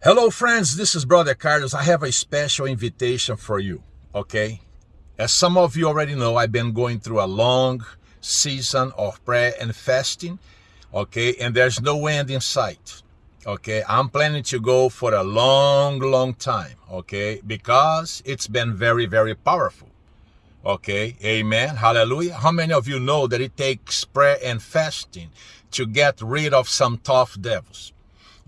Hello, friends. This is Brother Carlos. I have a special invitation for you, okay? As some of you already know, I've been going through a long season of prayer and fasting, okay? And there's no end in sight, okay? I'm planning to go for a long, long time, okay? Because it's been very, very powerful, okay? Amen. Hallelujah. How many of you know that it takes prayer and fasting to get rid of some tough devils?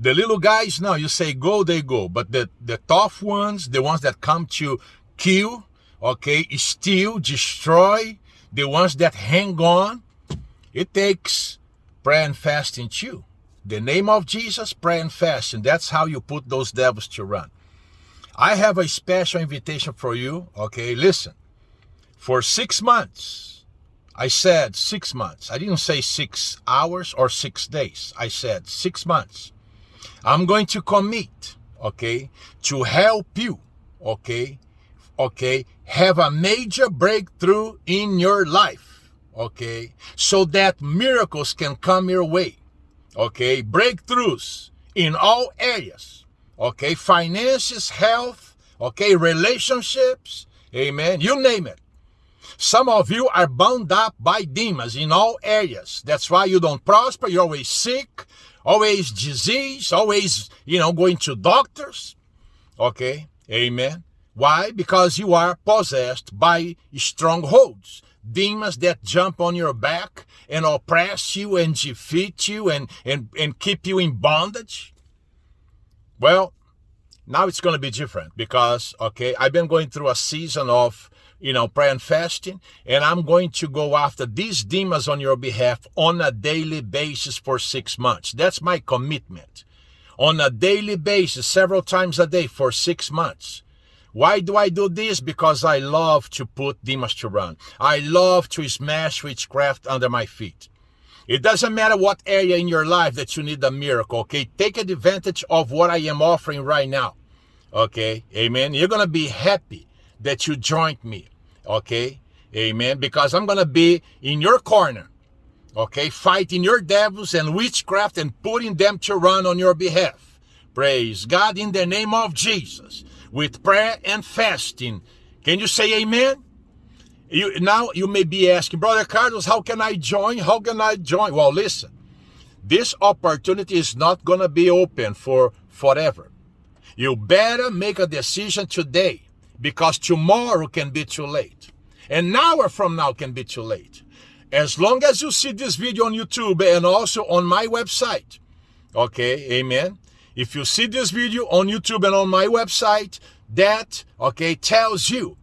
The little guys, now you say go, they go. But the, the tough ones, the ones that come to kill, okay, steal, destroy, the ones that hang on, it takes prayer and fasting too. The name of Jesus, pray and fast, and that's how you put those devils to run. I have a special invitation for you, okay? Listen, for six months, I said six months. I didn't say six hours or six days. I said six months. I'm going to commit, okay, to help you, okay, okay, have a major breakthrough in your life, okay, so that miracles can come your way, okay, breakthroughs in all areas, okay, finances, health, okay, relationships, amen, you name it. Some of you are bound up by demons in all areas. That's why you don't prosper. You're always sick always disease, always, you know, going to doctors. Okay, amen. Why? Because you are possessed by strongholds, demons that jump on your back and oppress you and defeat you and, and, and keep you in bondage. Well, now it's going to be different because, okay, I've been going through a season of you know, prayer and fasting, and I'm going to go after these demons on your behalf on a daily basis for six months. That's my commitment. On a daily basis, several times a day for six months. Why do I do this? Because I love to put demons to run. I love to smash witchcraft under my feet. It doesn't matter what area in your life that you need a miracle, okay? Take advantage of what I am offering right now, okay? Amen. You're going to be happy that you joined me. Okay? Amen. Because I'm going to be in your corner. Okay? Fighting your devils and witchcraft and putting them to run on your behalf. Praise God in the name of Jesus. With prayer and fasting. Can you say amen? You, now you may be asking, Brother Carlos, how can I join? How can I join? Well, listen. This opportunity is not going to be open for forever. You better make a decision today because tomorrow can be too late. And an hour from now can be too late. As long as you see this video on YouTube and also on my website, okay, amen. If you see this video on YouTube and on my website, that, okay, tells you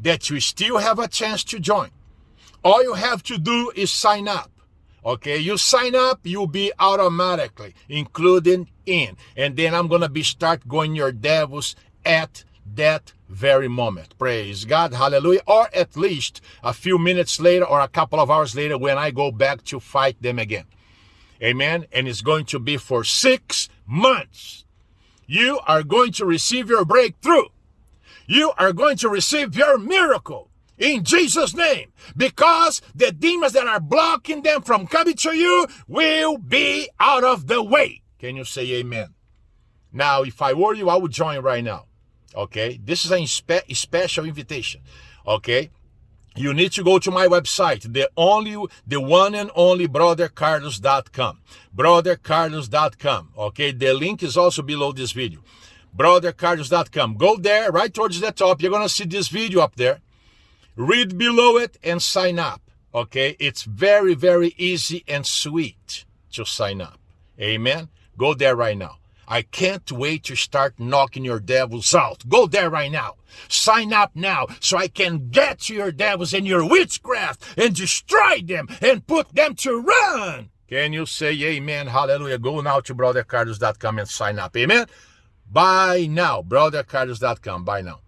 that you still have a chance to join. All you have to do is sign up. Okay, you sign up, you'll be automatically included in. And then I'm going to be start going your devils at that very moment. Praise God. Hallelujah. Or at least a few minutes later or a couple of hours later when I go back to fight them again. Amen. And it's going to be for six months. You are going to receive your breakthrough. You are going to receive your miracle in Jesus' name because the demons that are blocking them from coming to you will be out of the way. Can you say amen? Now, if I were you, I would join right now. Okay, this is a spe special invitation. Okay, you need to go to my website, the only, the one and only brothercarlos.com. Brothercarlos.com. Okay, the link is also below this video. Brothercarlos.com. Go there, right towards the top. You're gonna see this video up there. Read below it and sign up. Okay, it's very, very easy and sweet to sign up. Amen. Go there right now. I can't wait to start knocking your devils out. Go there right now. Sign up now so I can get to your devils and your witchcraft and destroy them and put them to run. Can you say amen? Hallelujah. Go now to brothercarlos.com and sign up. Amen. Bye now. Brothercarlos.com. Bye now.